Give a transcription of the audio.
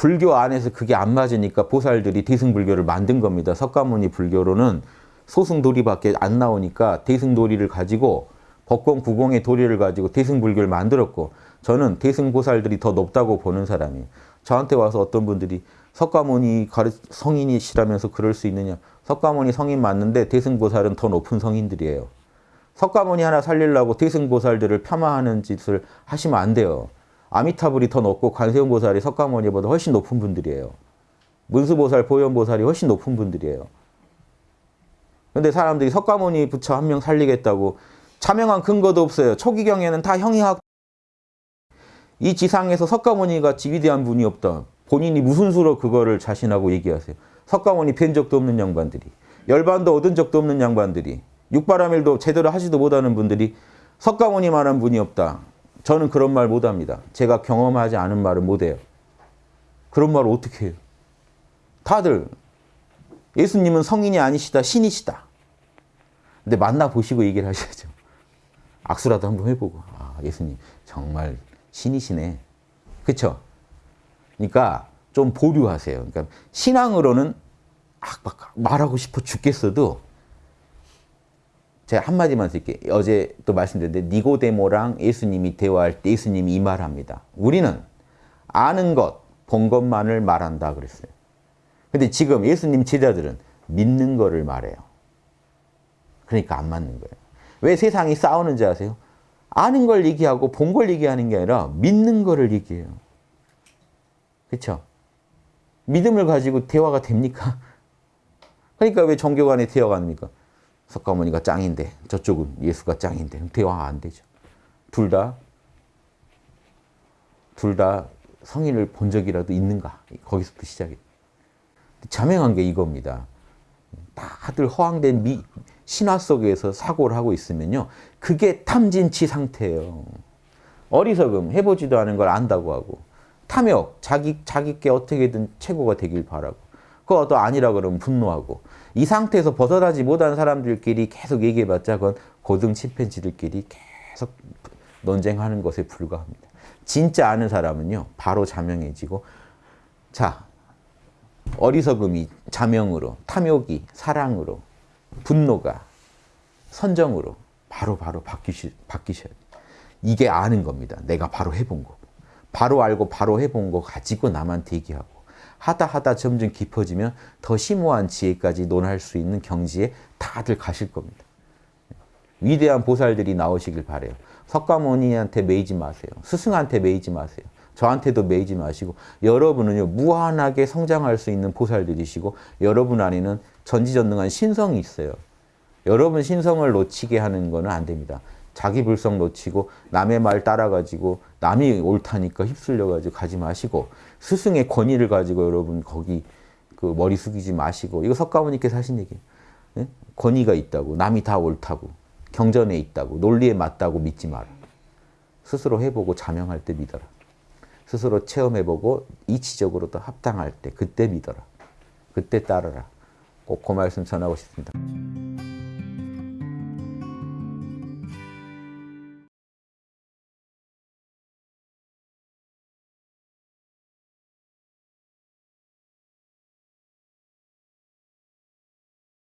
불교 안에서 그게 안 맞으니까 보살들이 대승불교를 만든 겁니다. 석가모니 불교로는 소승도리밖에 안 나오니까 대승도리를 가지고 법권 구공의 도리를 가지고 대승불교를 만들었고 저는 대승보살들이 더 높다고 보는 사람이에요. 저한테 와서 어떤 분들이 석가모니 가르, 성인이시라면서 그럴 수 있느냐. 석가모니 성인 맞는데 대승보살은 더 높은 성인들이에요. 석가모니 하나 살리려고 대승보살들을 폄하하는 짓을 하시면 안 돼요. 아미타불이 더 높고 관세음보살이 석가모니보다 훨씬 높은 분들이에요. 문수보살, 보현보살이 훨씬 높은 분들이에요. 근데 사람들이 석가모니 부처 한 명 살리겠다고 자명한 근거도 없어요. 초기경에는 다 형이학 이 지상에서 석가모니 같이 위대한 분이 없다. 본인이 무슨 수로 그거를 자신하고 얘기하세요. 석가모니 뵌 적도 없는 양반들이 열반도 얻은 적도 없는 양반들이 육바라밀도 제대로 하지도 못하는 분들이 석가모니만한 분이 없다. 저는 그런 말 못합니다. 제가 경험하지 않은 말은 못해요. 그런 말을 어떻게 해요? 다들 예수님은 성인이 아니시다, 신이시다. 근데 만나보시고 얘기를 하셔야죠. 악수라도 한번 해보고 아 예수님 정말 신이시네. 그렇죠? 그러니까 좀 보류하세요. 그러니까 신앙으로는 막 말하고 싶어 죽겠어도 제가 한마디만 쓸게요. 어제 또 말씀드렸는데 니고데모랑 예수님이 대화할 때 예수님이 이 말합니다. 우리는 아는 것, 본 것만을 말한다 그랬어요. 근데 지금 예수님 제자들은 믿는 거를 말해요. 그러니까 안 맞는 거예요. 왜 세상이 싸우는지 아세요? 아는 걸 얘기하고 본 걸 얘기하는 게 아니라 믿는 거를 얘기해요. 그렇죠? 믿음을 가지고 대화가 됩니까? 그러니까 왜 종교 간에 대화가 안 됩니까? 석가모니가 짱인데 저쪽은 예수가 짱인데 대화가 안 되죠. 둘 다, 둘 다 성인을 본 적이라도 있는가? 거기서부터 시작이 자명한 게 이겁니다. 다들 허황된 미, 신화 속에서 사고를 하고 있으면요. 그게 탐진치 상태예요. 어리석음, 해보지도 않은 걸 안다고 하고 탐욕, 자기, 자기께 어떻게든 최고가 되길 바라고 그거 아니라 그러면 분노하고 이 상태에서 벗어나지 못한 사람들끼리 계속 얘기해봤자 그건 고등 침팬지들끼리 계속 논쟁하는 것에 불과합니다. 진짜 아는 사람은요. 바로 자명해지고 자 어리석음이 자명으로 탐욕이 사랑으로 분노가 선정으로 바로바로 바로 바뀌시, 바뀌셔야 돼요. 이게 아는 겁니다. 내가 바로 해본 거. 바로 알고 바로 해본 거 가지고 나만 대기하고 하다 하다 점점 깊어지면 더 심오한 지혜까지 논할 수 있는 경지에 다들 가실 겁니다. 위대한 보살들이 나오시길 바래요. 석가모니한테 매이지 마세요. 스승한테 매이지 마세요. 저한테도 매이지 마시고 여러분은요 무한하게 성장할 수 있는 보살들이시고 여러분 안에는 전지전능한 신성이 있어요. 여러분 신성을 놓치게 하는 거는 안 됩니다. 자기 불성 놓치고 남의 말 따라가지고 남이 옳다니까 휩쓸려가지고 가지 마시고 스승의 권위를 가지고 여러분 거기 그 머리 숙이지 마시고 이거 석가모니께서 하신 얘기예요. 네? 권위가 있다고 남이 다 옳다고 경전에 있다고 논리에 맞다고 믿지 마라. 스스로 해보고 자명할 때 믿어라. 스스로 체험해보고 이치적으로도 합당할 때 그때 믿어라. 그때 따르라. 꼭 그 말씀 전하고 싶습니다.